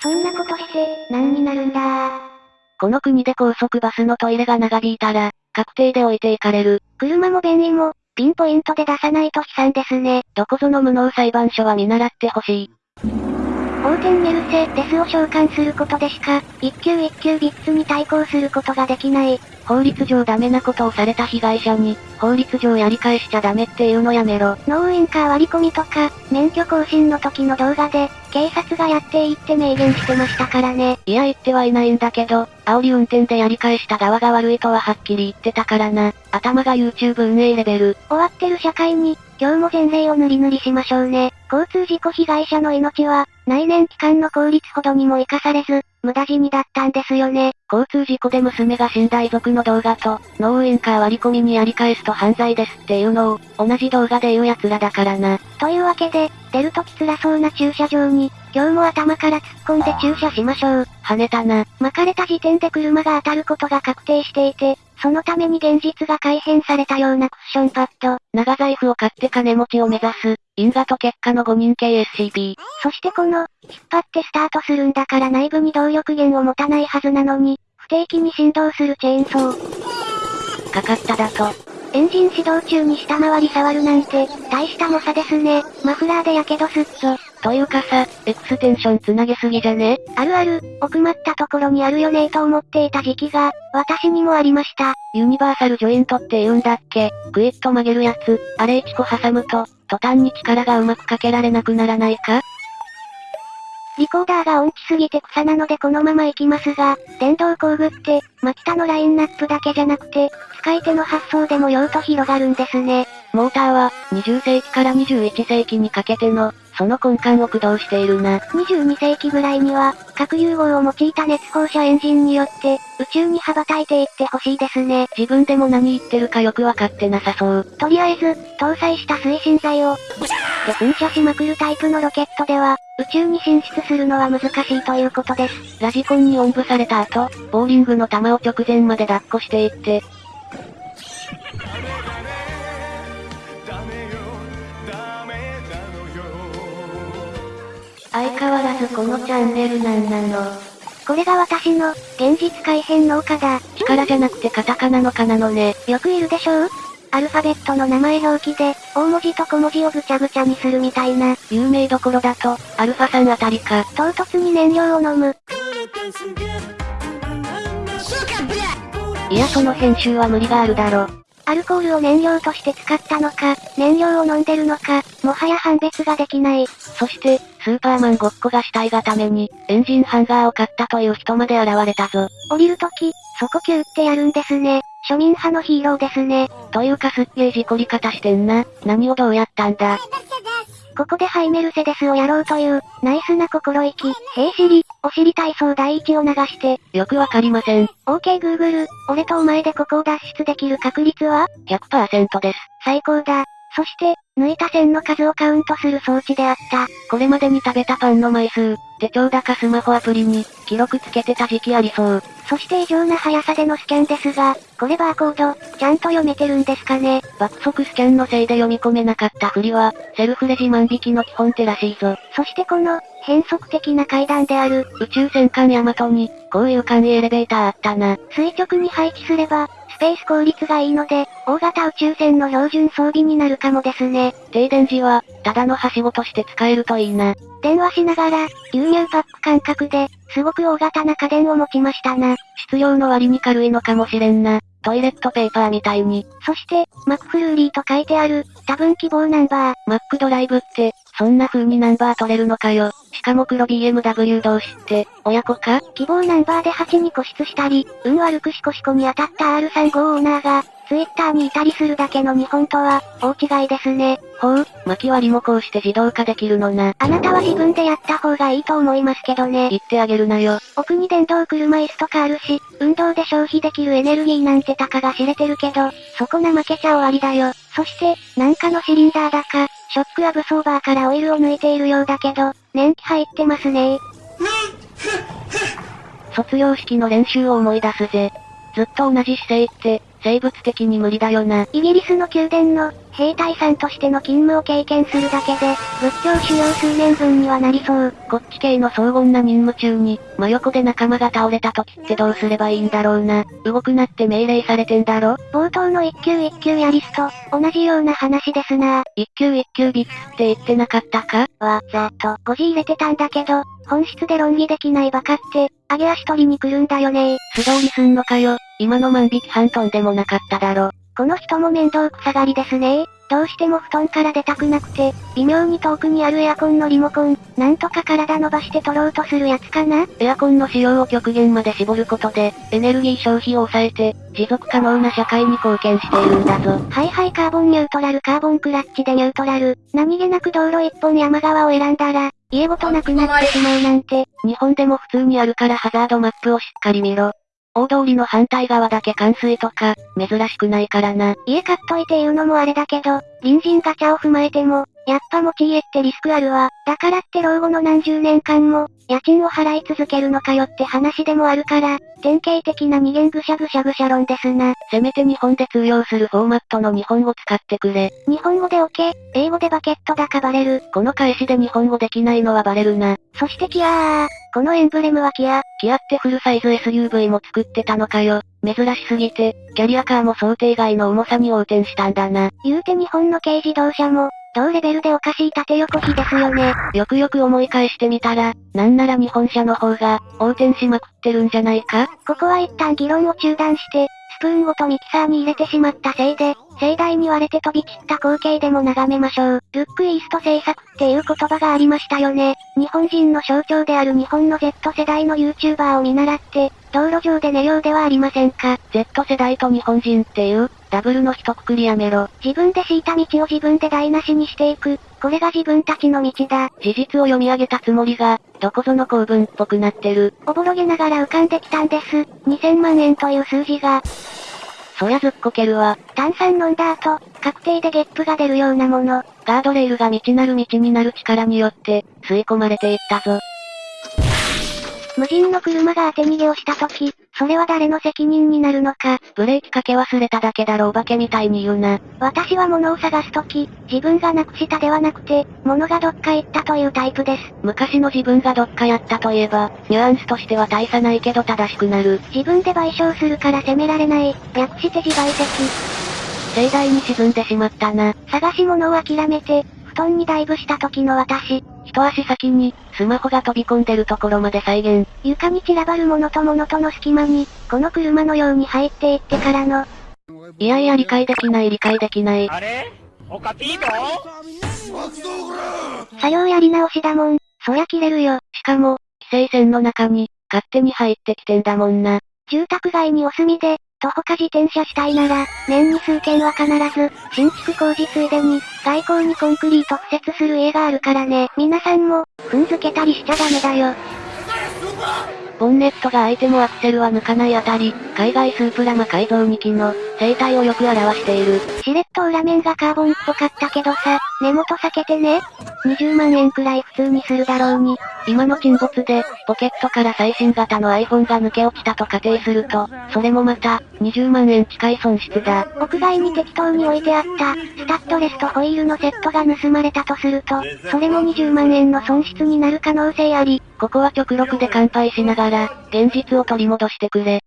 そんなことして、何になるんだ？この国で高速バスのトイレが長引いたら、確定で置いていかれる。車も便利も、ピンポイントで出さないと悲惨ですね。どこぞの無能裁判所は見習ってほしい。法廷に許せ、デスを召喚することでしか、一級一級ビッツに対抗することができない。法律上ダメなことをされた被害者に、法律上やり返しちゃダメっていうのやめろ。ノーウインカー割り込みとか、免許更新の時の動画で、警察がやっていいって明言してましたからね。いや言ってはいないんだけど、煽り運転でやり返した側が悪いとははっきり言ってたからな。頭が YouTube 運営レベル。終わってる社会に、今日も前例を塗り塗りしましょうね。交通事故被害者の命は、内燃機関の効率ほどにも活かされず、無駄死にだったんですよね。交通事故で娘が死んだ遺族の動画と、ノーウインカー割り込みにやり返すと犯罪ですっていうのを、同じ動画で言う奴らだからな。というわけで、出るとき辛そうな駐車場に、今日も頭から突っ込んで駐車しましょう。跳ねたな。巻かれた時点で車が当たることが確定していて、そのために現実が改変されたようなクッションパッド。長財布を買って金持ちを目指す、因果と結果の5人系 SCP。そしてこの、引っ張ってスタートするんだから内部に動力源を持たないはずなのに、不定期に振動するチェーンソー。かかっただと。エンジン始動中に下回り触るなんて、大した猛者ですね。マフラーで火傷すっぞ。というかさ、エクステンションつなげすぎじゃね？あるある、奥まったところにあるよねーと思っていた時期が、私にもありました。ユニバーサルジョイントって言うんだっけ？クイッと曲げるやつ、あれ1個挟むと、途端に力がうまくかけられなくならないか？リコーダーが音痴すぎて草なのでこのまま行きますが、電動工具って、マキタのラインナップだけじゃなくて、使い手の発想でも用途広がるんですね。モーターは、20世紀から21世紀にかけての、その根幹を駆動しているな。22世紀ぐらいには、核融合を用いた熱放射エンジンによって、宇宙に羽ばたいていってほしいですね。自分でも何言ってるかよくわかってなさそう。とりあえず、搭載した推進剤を、で噴射しまくるタイプのロケットでは、宇宙に進出するのは難しいということです。ラジコンにおんぶされた後、ボーリングの球を直前まで抱っこしていって、相変わらずこのチャンネルなんなの。これが私の、現実改変農家だ。力じゃなくてカタカナのカなのね。よくいるでしょう？アルファベットの名前表記で、大文字と小文字をぐちゃぐちゃにするみたいな。有名どころだと、アルファさんあたりか。唐突に燃料を飲む。いやその編集は無理があるだろ。アルコールを燃料として使ったのか、燃料を飲んでるのか、もはや判別ができない。そして、スーパーマンごっこがしたいがために、エンジンハンガーを買ったという人まで現れたぞ。降りるとき、そこキューってやるんですね。庶民派のヒーローですね。というかすっげえ事故り方してんな。何をどうやったんだ。ここでハイメルセデスをやろうという、ナイスな心意気。へいしり、お尻体操第一を流して。よくわかりません。OK Google、俺とお前でここを脱出できる確率は？100%です。最高だ。そして、抜いた線の数をカウントする装置であった。これまでに食べたパンの枚数、手帳だかスマホアプリに、記録つけてた時期ありそう。そして異常な速さでのスキャンですが、これバーコード、ちゃんと読めてるんですかね爆速スキャンのせいで読み込めなかったふりは、セルフレジ万引きの基本手らしいぞ。そしてこの、変則的な階段である、宇宙戦艦ヤマトに、こういう簡易エレベーターあったな。垂直に配置すれば、スペース効率がいいので、大型宇宙船の標準装備になるかもですね。停電時は、ただのはしごとして使えるといいな。電話しながら、牛乳パック感覚で、すごく大型な家電を持ちましたな。質量の割に軽いのかもしれんな。トイレットペーパーみたいに。そして、マックフルーリーと書いてある、多分希望ナンバー。マックドライブって、そんな風にナンバー取れるのかよ。しかも黒 BMW 同士って、親子か？希望ナンバーで8に固執したり、運悪くシコシコに当たった R35 オーナーが、ツイッターにいたりするだけの日本とは、大違いですね。ほう、巻き割りもこうして自動化できるのな。あなたは自分でやった方がいいと思いますけどね。言ってあげるなよ。奥に電動車椅子とかあるし、運動で消費できるエネルギーなんてたかが知れてるけど、そこな負けちゃ終わりだよ。そして、なんかのシリンダーだか、ショックアブソーバーからオイルを抜いているようだけど、年季入ってますね卒業式の練習を思い出すぜ。ずっと同じ姿勢って、生物的に無理だよな。イギリスの宮殿の、兵隊さんとしての勤務を経験するだけで、仏教修行数年分にはなりそう。こっち系の荘厳な任務中に、真横で仲間が倒れた時ってどうすればいいんだろうな。動くなって命令されてんだろ冒頭の一級一級やリスト、同じような話ですな一級一級ビッツって言ってなかったか？わざと、誤字入れてたんだけど、本質で論議できないバカって、上げ足取りに来るんだよね素通りすんのかよ。今の万引き半トンでもなかっただろ。この人も面倒くさがりですねどうしても布団から出たくなくて、微妙に遠くにあるエアコンのリモコン、なんとか体伸ばして取ろうとするやつかなエアコンの使用を極限まで絞ることで、エネルギー消費を抑えて、持続可能な社会に貢献しているんだぞ。はいはいカーボンニュートラルカーボンクラッチでニュートラル。何気なく道路一本山側を選んだら、家ごとなくなってしまうなんて。日本でも普通にあるからハザードマップをしっかり見ろ。大通りの反対側だけ冠水とか、珍しくないからな。家買っといて言うのもあれだけど、隣人ガチャを踏まえても、やっぱ持ち家ってリスクあるわ。だからって老後の何十年間も、家賃を払い続けるのかよって話でもあるから、典型的な二元ぐしゃぐしゃぐしゃ論ですな。せめて日本で通用するフォーマットの日本語使ってくれ。日本語でオケ、英語でバケットだかバレる。この返しで日本語できないのはバレるな。そしてキアー。このエンブレムはキア。キアってフルサイズ SUV も作ってたのかよ。珍しすぎて、キャリアカーも想定外の重さに横転したんだな。言うて日本の軽自動車も、同レベルでおかしい縦横比ですよね。よくよく思い返してみたら、なんなら日本車の方が、横転しまくってるんじゃないか？ここは一旦議論を中断して、スプーンごとミキサーに入れてしまったせいで、盛大に割れて飛び散った光景でも眺めましょう。ルックイースト制作っていう言葉がありましたよね。日本人の象徴である日本の Z 世代の YouTuber を見習って、道路上で寝ようではありませんか？Z 世代と日本人っていう、ダブルの一括りやめろ。自分で敷いた道を自分で台無しにしていく。これが自分たちの道だ。事実を読み上げたつもりが、どこぞの公文っぽくなってる。おぼろげながら浮かんできたんです。2000万円という数字が。そりゃずっこけるわ。炭酸飲んだ後、確定でゲップが出るようなもの。ガードレールが未知なる道になる力によって、吸い込まれていったぞ。無人の車が当て逃げをした時、それは誰の責任になるのか。ブレーキかけ忘れただけだろお化けみたいに言うな。私は物を探す時、自分がなくしたではなくて、物がどっか行ったというタイプです。昔の自分がどっかやったといえば、ニュアンスとしては大差ないけど正しくなる。自分で賠償するから責められない。略して自賠責。盛大に沈んでしまったな。探し物を諦めて、布団にダイブした時の私。一足先に、スマホが飛び込んでるところまで再現。床に散らばるものと物との隙間に、この車のように入っていってからの。いやいや理解できない理解できない。あれ？おかぴーと作業やり直しだもん。そりゃ切れるよ。しかも、規制線の中に、勝手に入ってきてんだもんな。住宅街にお住みで、徒歩か自転車したいなら、年に数件は必ず、新築工事ついでに、外交にコンクリート敷設する家があるからね。皆さんも、踏んづけたりしちゃダメだよ。ボンネットが開いてもアクセルは抜かないあたり、海外スープラマ改造2機の、生態をよく表している。シレット裏面がカーボンっぽかったけどさ、根元避けてね。20万円くらい普通にするだろうに。今の沈没で、ポケットから最新型の iPhone が抜け落ちたと仮定すると、それもまた、20万円近い損失だ。屋外に適当に置いてあった、スタッドレスとホイールのセットが盗まれたとすると、それも20万円の損失になる可能性あり。ここは極力で乾杯しながら、現実を取り戻してくれ。